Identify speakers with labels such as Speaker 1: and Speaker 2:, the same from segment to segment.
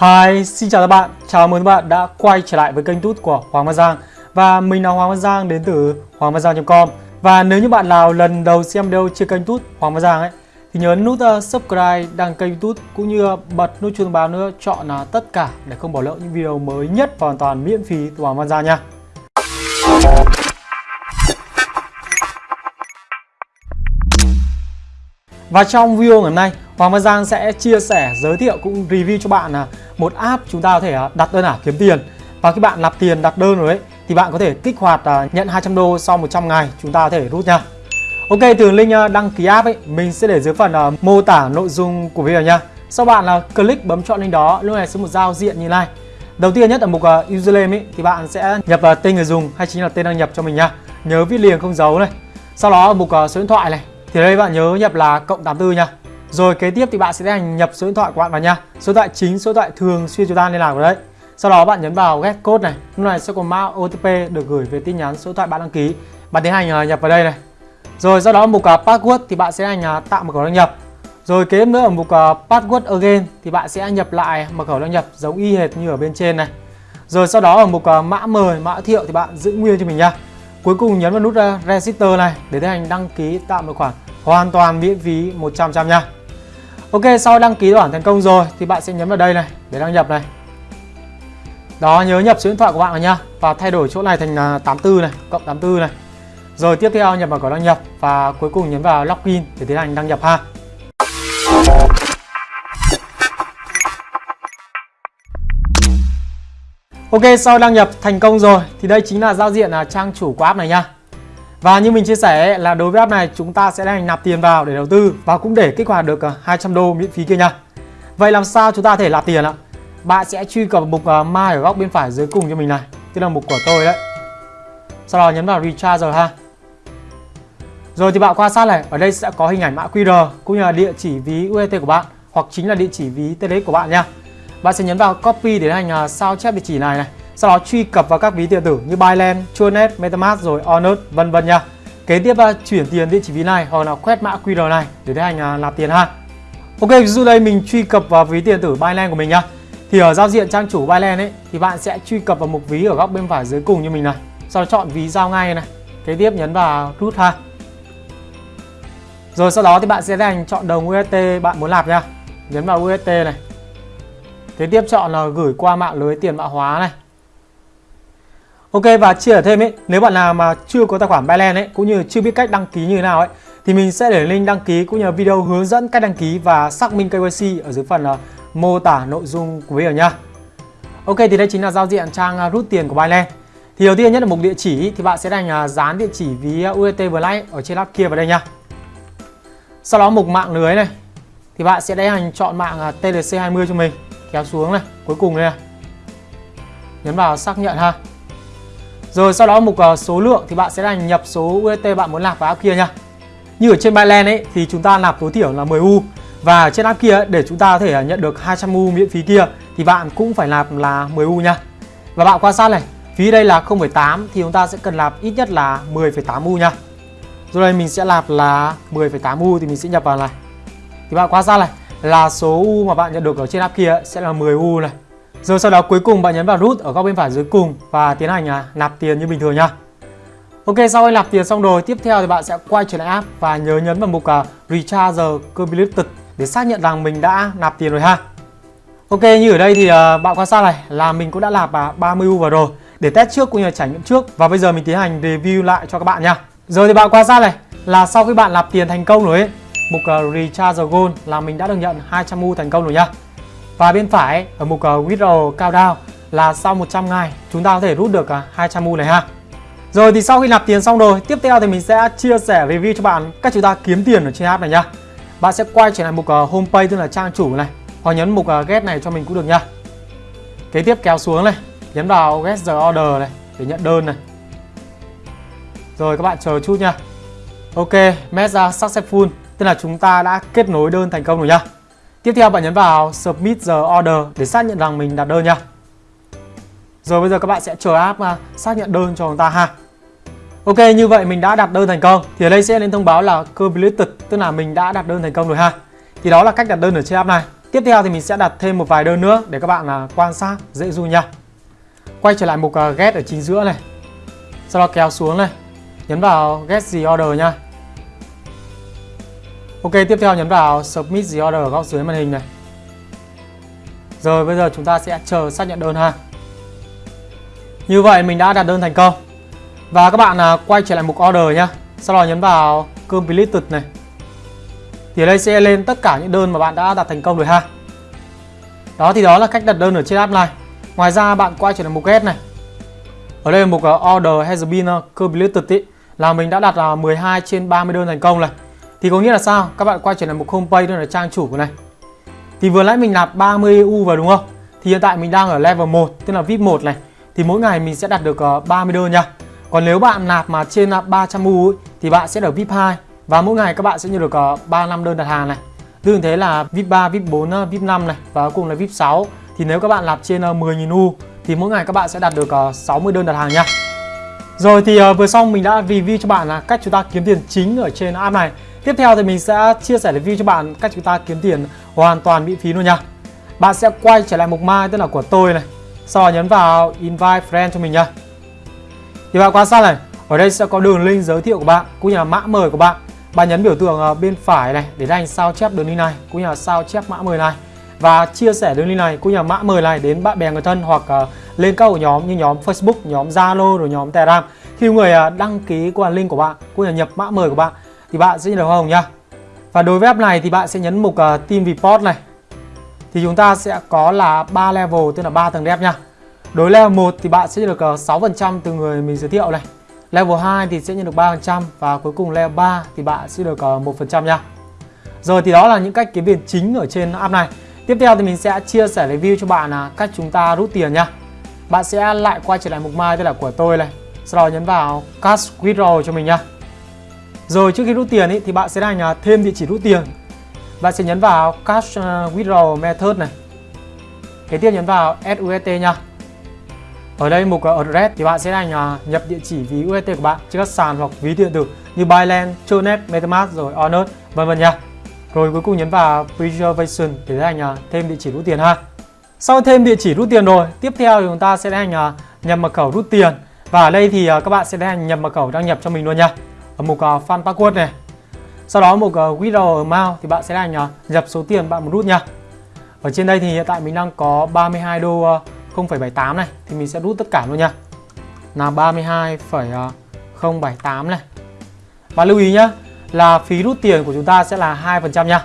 Speaker 1: Hi, xin chào các bạn. Chào mừng các bạn đã quay trở lại với kênh tút của Hoàng Văn Giang. Và mình là Hoàng Văn Giang đến từ hoangvangiang.com. Và nếu như bạn nào lần đầu xem video trên kênh tút Hoàng Văn Giang ấy thì nhớ nút ờ, subscribe, đăng kênh Tút cũng như ờ, bật nút chuông thông báo nữa chọn là tất cả để không bỏ lỡ những video mới nhất và hoàn toàn miễn phí từ Hoàng Văn Giang nha. Và trong video ngày hôm nay, Hoàng Văn Giang sẽ chia sẻ, giới thiệu cũng review cho bạn là một app chúng ta có thể à, đặt đơn ảo kiếm tiền. Và khi bạn nạp tiền đặt đơn rồi ấy thì bạn có thể kích hoạt à, nhận 200 đô sau 100 ngày chúng ta có thể rút nha. Ok, từ link à, đăng ký app ấy mình sẽ để dưới phần mô tả nội dung của video nha. Sau bạn là click bấm chọn link đó, lúc này sẽ một giao diện như này. Đầu tiên nhất ở mục username ấy, thì bạn sẽ nhập tên người dùng hay chính là tên đăng nhập cho mình nha. Nhớ viết liền không dấu này. Sau đó ở mục số điện thoại này thì đây bạn nhớ nhập là cộng 84 nha. Rồi kế tiếp thì bạn sẽ tiến hành nhập số điện thoại của bạn vào nha. Số điện thoại chính, số điện thoại thường xuyên chúng ta liên lạc vào đấy. Sau đó bạn nhấn vào get code này. Lúc này sẽ có mã OTP được gửi về tin nhắn số điện thoại bạn đăng ký. Bạn tiến hành à, nhập vào đây này. Rồi sau đó ở mục à, password thì bạn sẽ hành tạo mật khẩu đăng nhập. Rồi kế tiếp nữa ở mục à, password again thì bạn sẽ nhập lại mật khẩu đăng nhập giống y hệt như ở bên trên này. Rồi sau đó ở mục mã mời, mã thiệu thì bạn giữ nguyên cho mình nha. Cuối cùng nhấn vào nút register này để tiến hành đăng ký tạo một khoản hoàn toàn miễn phí 100% nha. Ok, sau đăng ký tài khoản thành công rồi thì bạn sẽ nhấn vào đây này để đăng nhập này. Đó, nhớ nhập số điện thoại của bạn vào nha và thay đổi chỗ này thành à, 84 này, cộng 84 này. Rồi tiếp theo nhập vào cổng đăng nhập và cuối cùng nhấn vào login để tiến hành đăng nhập ha. Ok, sau đăng nhập thành công rồi thì đây chính là giao diện là trang chủ của app này nha. Và như mình chia sẻ là đối với app này chúng ta sẽ đang nạp tiền vào để đầu tư và cũng để kích hoạt được à, 200 đô miễn phí kia nha. Vậy làm sao chúng ta thể nạp tiền ạ? Bạn sẽ truy cập mục à, My ở góc bên phải dưới cùng cho mình này, tức là mục của tôi đấy. Sau đó nhấn vào Recharge rồi ha. Rồi thì bạn quan sát này, ở đây sẽ có hình ảnh mã QR cũng như là địa chỉ ví UST của bạn hoặc chính là địa chỉ ví TDX của bạn nha. Bạn sẽ nhấn vào copy để hành à, sao chép địa chỉ này này sau đó truy cập vào các ví điện tử như Binance, Tronet, MetaMask rồi Onet vân vân nha. Kế tiếp là chuyển tiền địa chỉ ví này hoặc là quét mã QR này để tiến hành à, nạp tiền ha. Ok, ví dụ đây mình truy cập vào ví điện tử Binance của mình nhá. Thì ở giao diện trang chủ Binance ấy thì bạn sẽ truy cập vào mục ví ở góc bên phải dưới cùng như mình này. Sau đó chọn ví giao ngay này. Kế tiếp nhấn vào rút ha. Rồi sau đó thì bạn sẽ tiến hành chọn đồng UST bạn muốn nạp nha. Nhấn vào UST này. Kế tiếp chọn là gửi qua mạng lưới tiền mã hóa này. Ok và chia sẻ thêm ấy, nếu bạn nào mà chưa có tài khoản Binance ấy cũng như chưa biết cách đăng ký như thế nào ấy thì mình sẽ để link đăng ký cũng như video hướng dẫn cách đăng ký và xác minh KYC ở dưới phần uh, mô tả nội dung của video nha. Ok thì đây chính là giao diện trang uh, rút tiền của Binance. Thì đầu tiên nhất là mục địa chỉ thì bạn sẽ đánh uh, ờ, dán địa chỉ ví UST Black ở trên app kia vào đây nha. Sau đó mục mạng lưới này thì bạn sẽ đánh hành chọn mạng uh, TLC20 cho mình kéo xuống này, cuối cùng đây này. Nhấn vào xác nhận ha. Rồi sau đó mục uh, số lượng thì bạn sẽ là nhập số UST bạn muốn nạp vào app kia nha. Như ở trên Binance ấy thì chúng ta nạp tối thiểu là 10 U và trên app kia để chúng ta có thể ờ, nhận được 200 U miễn phí kia thì bạn cũng phải nạp là 10 U nha. Và bạn quan sát này, phí đây là 0,8 thì chúng ta sẽ cần nạp ít nhất là 10,8 U nha. Rồi đây mình sẽ nạp là 10,8 U thì mình sẽ nhập vào này. Thì bạn quan sát này là số U mà bạn nhận được ở trên app kia sẽ là 10 U này. Rồi sau đó cuối cùng bạn nhấn vào rút ở góc bên phải dưới cùng và tiến hành à, nạp tiền như bình thường nha. Ok, sau khi nạp tiền xong rồi, tiếp theo thì bạn sẽ quay trở lại app và nhớ nhấn vào mục à, Recharge Completed để xác nhận rằng mình đã nạp tiền rồi ha. Ok, như ở đây thì à, bạn quan sát này là mình cũng đã nạp à, 30 U vào rồi để test trước cũng như là trải nghiệm trước và bây giờ mình tiến hành review lại cho các bạn nha. Rồi thì bạn quan sát này là sau khi bạn nạp tiền thành công rồi ấy, mục uh, Recharge Gold là mình đã được nhận 200 U thành công rồi nha. Và bên phải ở mục ờ, uh, Withdraw Countdown là sau 100 ngày chúng ta có thể rút được à, 200 mu này ha. Rồi thì sau khi nạp tiền xong rồi, tiếp theo thì mình sẽ chia sẻ review cho bạn cách chúng ta kiếm tiền ở trên app này nhá. Bạn sẽ quay trở lại mục ờ, Homepage tức là trang chủ này, hoặc nhấn mục ờ, Get này cho mình cũng được nhá Kế tiếp kéo xuống này, nhấn vào Get the Order này để nhận đơn này. Rồi các bạn chờ chút nha. Ok, message successful, tức là chúng ta đã kết nối đơn thành công rồi nhá Tiếp theo bạn nhấn vào Submit the Order để xác nhận rằng mình đặt đơn nha. Rồi bây giờ các bạn sẽ chờ app à, xác nhận đơn cho chúng ta ha. Ok như vậy mình đã đặt đơn thành công thì ở đây sẽ lên thông báo là completed tức là mình đã đặt đơn thành công rồi ha. Thì đó là cách đặt đơn ở trên app này. Tiếp theo thì mình sẽ đặt thêm một vài đơn nữa để các bạn là quan sát dễ du nha. Quay trở lại mục à, get ở chính giữa này. Sau đó kéo xuống này, nhấn vào get the order nha. Ok, tiếp theo nhấn vào submit the order ở góc dưới màn hình này. Rồi bây giờ chúng ta sẽ chờ xác nhận đơn ha. Như vậy mình đã đặt đơn thành công. Và các bạn à, quay trở lại mục order nhé. Sau đó nhấn vào completed này. Thì ở đây sẽ lên tất cả những đơn mà bạn đã đặt thành công rồi ha. Đó thì đó là cách đặt đơn ở trên app này. Ngoài ra bạn quay trở lại mục get này. Ở đây mục à, order has been à, completed ý, là mình đã đặt 12 trên 30 đơn thành công này. Thì có nghĩa là sao? Các bạn quay trở lại mục homepage đó là trang chủ của này. Thì vừa nãy mình nạp 30 EU vào đúng không? Thì hiện tại mình đang ở level 1 tức là VIP 1 này. Thì mỗi ngày mình sẽ đạt được ờ, 30 đơn nha. Còn nếu bạn nạp mà trên ờ, 300 EU ấy, thì bạn sẽ ở VIP 2 và mỗi ngày các bạn sẽ nhận được ờ, 35 đơn đặt hàng này. Tương thế là VIP 3, VIP 4, VIP 5 này và cuối cùng là VIP 6. Thì nếu các bạn nạp trên 10.000 U thì mỗi ngày các bạn sẽ đạt được 60 đơn đặt hàng nha. Rồi thì vừa xong mình đã review cho bạn là cách chúng ta kiếm tiền chính ở trên app này. Tiếp theo thì mình sẽ chia sẻ review cho bạn cách chúng ta kiếm tiền hoàn toàn miễn phí luôn nha. Bạn sẽ quay trở lại mục mai tức là của tôi này. Sau đó nhấn vào invite friend cho mình nha. Thì bạn quan sát này, ở đây sẽ có đường link giới thiệu của bạn cũng như là mã mời của bạn. Bạn nhấn biểu tượng ờ, bên phải này để anh sao chép đường link này cũng như là sao chép mã mời này và chia sẻ đường link này cũng như là mã mời này đến bạn bè người thân hoặc uh, lên các hội nhóm như nhóm Facebook, nhóm Zalo rồi nhóm Telegram. Khi người uh, đăng ký qua link của bạn cũng như là nhập mã mời của bạn thì bạn sẽ nhận được hoa hồng nhá. Và đối với app này thì bạn sẽ nhấn mục uh, Team Report này. Thì chúng ta sẽ có là 3 level tức là 3 tầng đẹp nhá Đối level 1 thì bạn sẽ nhận được ờ, 6% từ người mình giới thiệu này. Level 2 thì sẽ nhận được 3% và cuối cùng level 3 thì bạn sẽ được 1% ờ, nha. Rồi thì đó là những cách kiếm tiền chính ở trên app này. Tiếp theo thì mình sẽ chia sẻ review cho bạn là cách chúng ta rút tiền nha. Bạn sẽ lại quay trở lại mục mai tức là của tôi này. Sau đó nhấn vào Cash withdrawal cho mình nha. Rồi trước khi rút tiền ý, thì bạn sẽ đánh thêm địa chỉ rút tiền. Bạn sẽ nhấn vào Cash ờ, withdrawal Withdraw Method này. Kế tiếp nhấn vào SUST nha. Ở đây mục address thì bạn sẽ đánh nhập địa chỉ ví UST của bạn trên các sàn hoặc ví điện tử như Binance, Tronet, MetaMask rồi Onet vân vân nha. Rồi cuối cùng nhấn vào Preservation để hành thêm địa chỉ rút tiền ha. Sau thêm địa chỉ rút tiền rồi, tiếp theo thì chúng ta sẽ hành nhập mật khẩu rút tiền. Và ở đây thì ờ, các bạn sẽ hành nhập mật khẩu đăng nhập cho mình luôn nha ở mục uh, Fan Password này. Sau đó mục ờ, uh, Withdraw Amount thì bạn sẽ là uh, nhập số tiền bạn muốn rút nha. Ở trên đây thì hiện tại mình đang có 32 đô ờ, uh, 0,78 này thì mình sẽ rút tất cả luôn nha. Là 32,078 này. Và lưu ý nhá là phí rút tiền của chúng ta sẽ là 2% nha.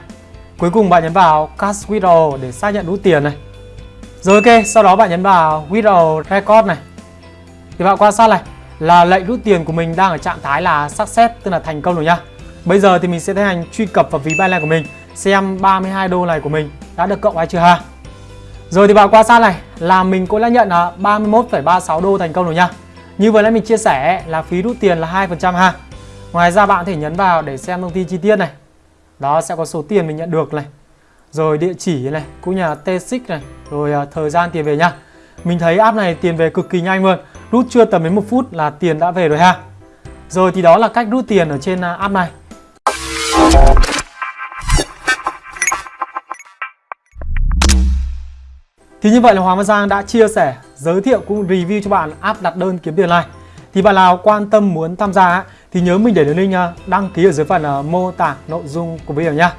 Speaker 1: Cuối cùng bạn nhấn vào Cash Withdraw để xác nhận rút tiền này. Rồi ok, sau đó bạn nhấn vào Withdraw Record này. Thì bạn quan sát này, là lệnh rút tiền của mình đang ở trạng thái là success tức là thành công rồi nhá. Bây giờ thì mình sẽ tiến hành truy cập vào ví Binance của mình xem 32 đô này của mình đã được cộng hay chưa ha. Rồi thì vào quan sát này là mình cũng đã nhận là 31,36 đô thành công rồi nha. Như vừa nãy mình chia sẻ là phí rút tiền là 2% ha. Ngoài ra bạn có thể nhấn vào để xem thông tin chi tiết này. Đó sẽ có số tiền mình nhận được này. Rồi địa chỉ này, cũng như là T6 này, rồi à, thời gian tiền về nha. Mình thấy app này tiền về cực kỳ nhanh luôn Rút chưa tầm đến một phút là tiền đã về rồi ha. Rồi thì đó là cách rút tiền ở trên à, app này. Thì như vậy là Hoàng Văn Giang đã chia sẻ, giới thiệu cũng review cho bạn app đặt đơn kiếm tiền này. Thì bạn nào quan tâm muốn tham gia thì nhớ mình để đường link à, đăng ký ở dưới phần à, mô tả nội dung của video nha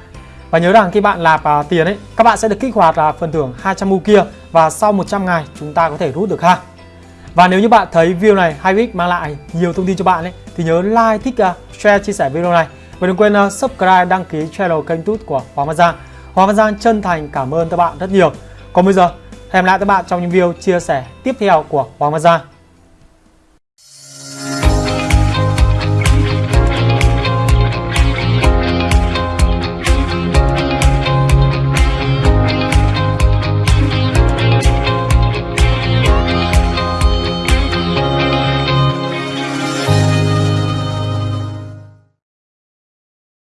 Speaker 1: và nhớ rằng khi bạn nạp tiền ấy, các bạn sẽ được kích hoạt phần thưởng 200 u kia và sau 100 ngày chúng ta có thể rút được ha. Và nếu như bạn thấy video này hay ích mang lại nhiều thông tin cho bạn ấy thì nhớ like, thích, uh, share, chia sẻ video này và đừng quên uh, subscribe, đăng ký channel kênh tút của Hoàng Văn Giang. Hoàng Văn Giang chân thành cảm ơn các bạn rất nhiều. Còn bây giờ, hẹn lại các bạn trong những video chia sẻ tiếp theo của Hoàng Văn Giang.